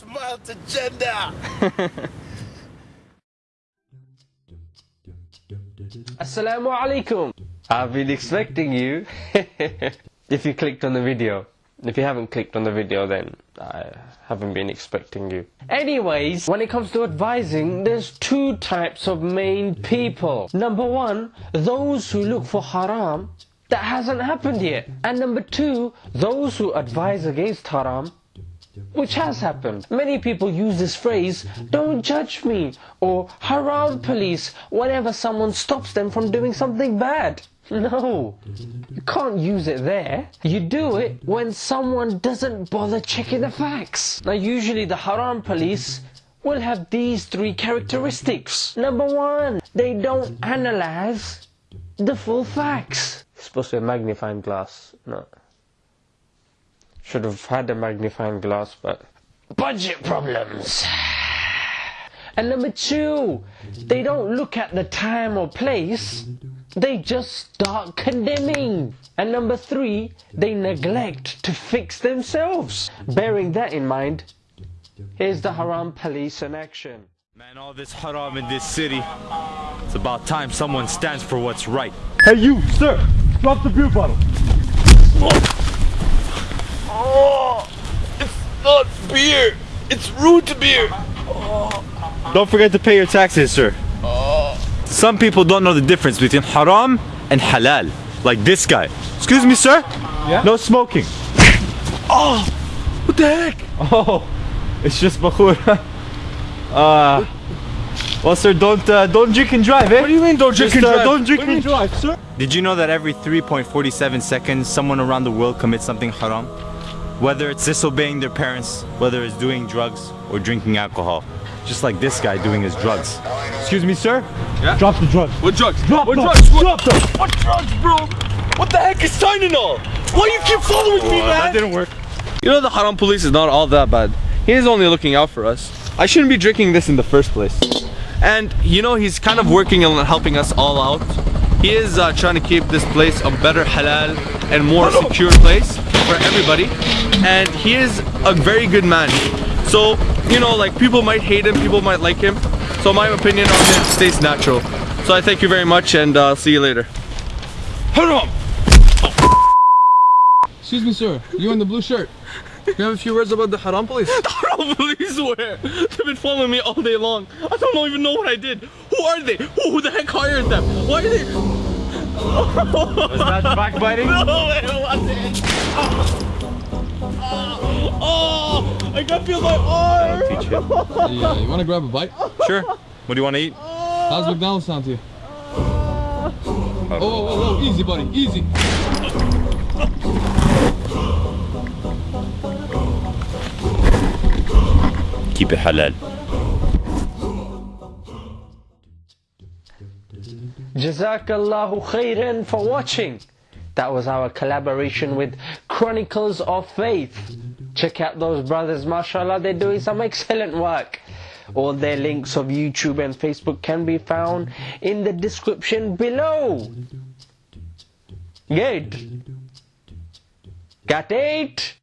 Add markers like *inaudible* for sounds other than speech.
Smile to gender. *laughs* Assalamu alaikum. I've been expecting you. *laughs* if you clicked on the video. If you haven't clicked on the video, then I haven't been expecting you. Anyways, when it comes to advising, there's two types of main people. Number one, those who look for haram that hasn't happened yet. And number two, those who advise against haram which has happened. Many people use this phrase, don't judge me, or haram police, whenever someone stops them from doing something bad. *laughs* No, you can't use it there. You do it when someone doesn't bother checking the facts. Now usually the haram police will have these three characteristics. Number one, they don't analyze the full facts. It's supposed to be a magnifying glass, no. Should have had a magnifying glass, but budget problems. And number two, they don't look at the time or place, they just start condemning. And number three, they neglect to fix themselves. Bearing that in mind, here's the haram police in action. Man, all this haram in this city. It's about time someone stands for what's right. Hey you, sir! Drop the beer bottle! Oh, it's not beer. It's root beer. Don't forget to pay your taxes, sir. Some people don't know the difference between haram and halal. Like this guy. Excuse me, sir? Yeah? No smoking. Oh, what the heck? Oh, it's just bakhur. *laughs* uh, well, sir, don't uh, don't drink and drive, eh? What do you mean don't drink Just, and uh, drive? don't drink What and drive, sir? Did you know that every 3.47 seconds someone around the world commits something haram? Whether it's disobeying their parents, whether it's doing drugs or drinking alcohol. Just like this guy doing his drugs. Excuse me, sir? Yeah? Drop the drugs. What drugs? Drop what them. drugs? What, Drop them. what drugs, bro? What the heck is Tylenol? Why you keep following me, man? that didn't work. You know the haram police is not all that bad. He is only looking out for us. I shouldn't be drinking this in the first place. And you know he's kind of working on helping us all out. He is uh, trying to keep this place a better halal and more secure place for everybody. And he is a very good man. So, you know, like people might hate him, people might like him. So my opinion on him stays natural. So I thank you very much and uh, see you later. Hold on. Excuse me, sir. You in the blue shirt. You have a few words about the haram police? *laughs* The Haram police where? They've been following me all day long. I don't even know what I did. Who are they? Who, who the heck hired them? Why are they? Was that *laughs* backbiting? No, it wasn't. Oh, oh, I can feel my arm. Teach you. yeah, you want to grab a bite? Sure. What do you want to eat? How's McDonald's sound to you? Uh, oh, whoa, whoa, whoa, easy, buddy, easy. Keep it halal. Jazakallahu khairan for watching. That was our collaboration with Chronicles of Faith. Check out those brothers, mashallah, they're doing some excellent work. All their links of YouTube and Facebook can be found in the description below. Good. Got it?